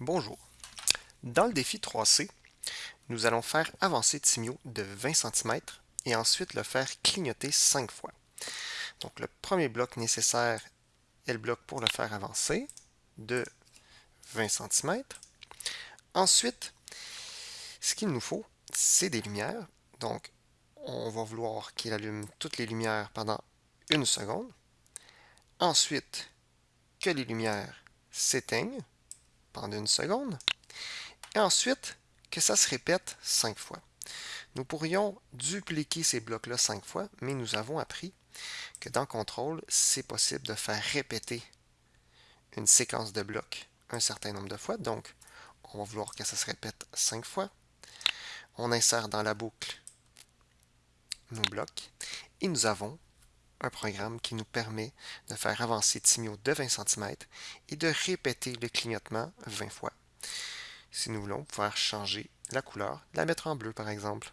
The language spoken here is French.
Bonjour. Dans le défi 3C, nous allons faire avancer Timio de 20 cm et ensuite le faire clignoter 5 fois. Donc le premier bloc nécessaire est le bloc pour le faire avancer de 20 cm. Ensuite, ce qu'il nous faut, c'est des lumières. Donc, on va vouloir qu'il allume toutes les lumières pendant une seconde. Ensuite, que les lumières s'éteignent pendant une seconde. Et ensuite, que ça se répète cinq fois. Nous pourrions dupliquer ces blocs-là cinq fois, mais nous avons appris que dans Contrôle, c'est possible de faire répéter une séquence de blocs un certain nombre de fois. Donc, on va vouloir que ça se répète cinq fois. On insère dans la boucle nos blocs et nous avons un programme qui nous permet de faire avancer Timio de 20 cm et de répéter le clignotement 20 fois. Si nous voulons pouvoir changer la couleur, la mettre en bleu par exemple.